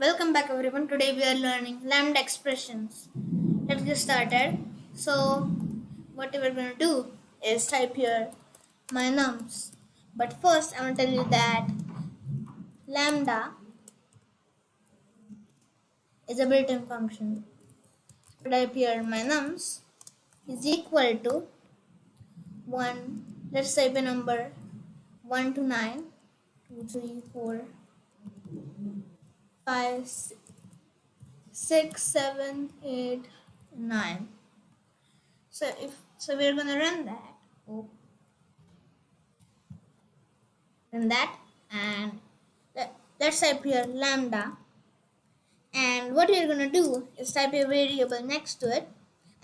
Welcome back everyone. Today we are learning lambda expressions. Let's get started. So what we're going to do is type here my nums. But first I want to tell you that lambda is a built-in function. Type here my nums is equal to 1. Let's type a number 1 to 9. 2, 3, 4, five, six, seven, eight, nine. So if so, we're gonna run that. Oh. Run that, and let, let's type here lambda. And what we're gonna do is type a variable next to it,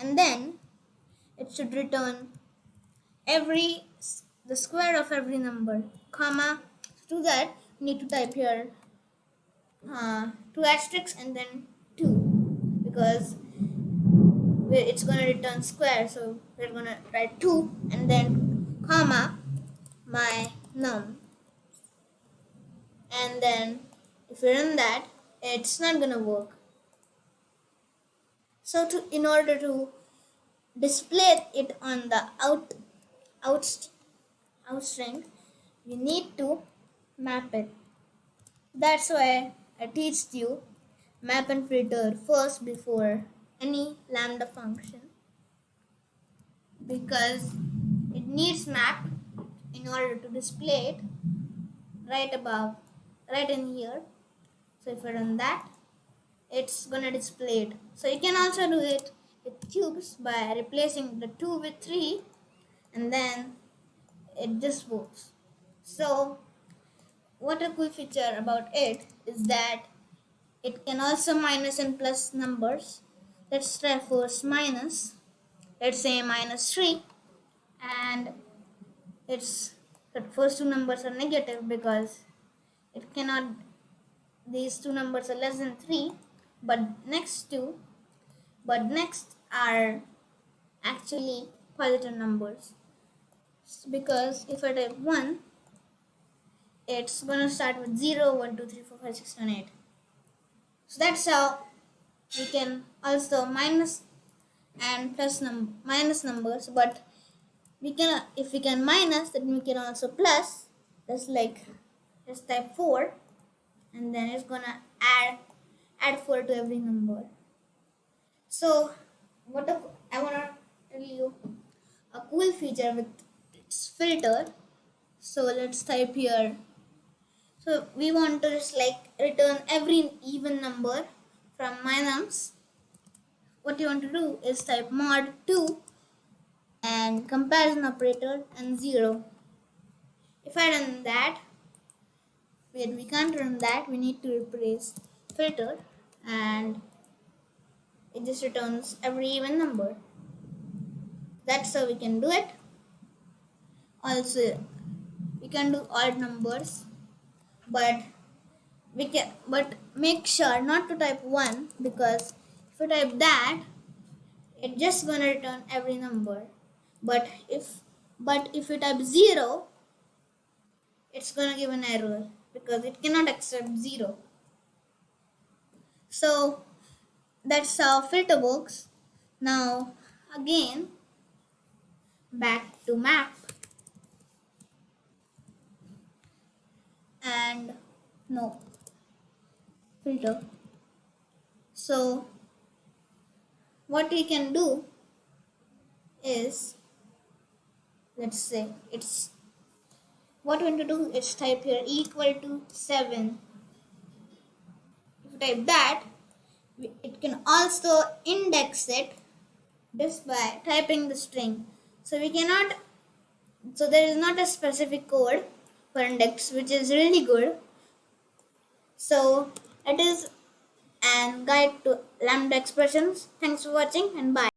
and then it should return every the square of every number, comma. To do that, we need to type here uh, two asterisks and then two. Because it's going to return square so we're going to write 2 and then comma my num. And then if we run that it's not going to work. So to in order to display it on the out out out string you need to map it. That's why I teach you map and filter first before any lambda function because it needs map in order to display it right above right in here. So if I run that it's gonna display it. So you can also do it with cubes by replacing the 2 with 3 and then it just works. So what a cool feature about it is that it can also minus and plus numbers. Let's try first minus. Let's say minus 3 and its the first two numbers are negative because it cannot these two numbers are less than 3 but next two but next are actually positive numbers because if I type 1 it's gonna start with 0 1 2 3 4 5 6 7 8 so that's how we can also minus and plus num minus numbers. But we can if we can minus then we can also plus. Just like just type 4 and then it's gonna add add 4 to every number. So what I wanna tell you a cool feature with its filter. So let's type here so we want to just like return every even number from my nums. What you want to do is type mod 2 and comparison operator and 0. If I run that, wait, we can't run that, we need to replace filter and it just returns every even number. That's how we can do it. Also, we can do odd numbers but we can but make sure not to type 1 because if you type that it's just gonna return every number. But if but if you type 0 it's gonna give an error because it cannot accept 0 so that's how filter works now again back to map and no. Filter. So what we can do is let's say it's what we want to do is type here equal to 7 if you type that it can also index it just by typing the string. So we cannot so there is not a specific code index which is really good. So it is an guide to lambda expressions. Thanks for watching and bye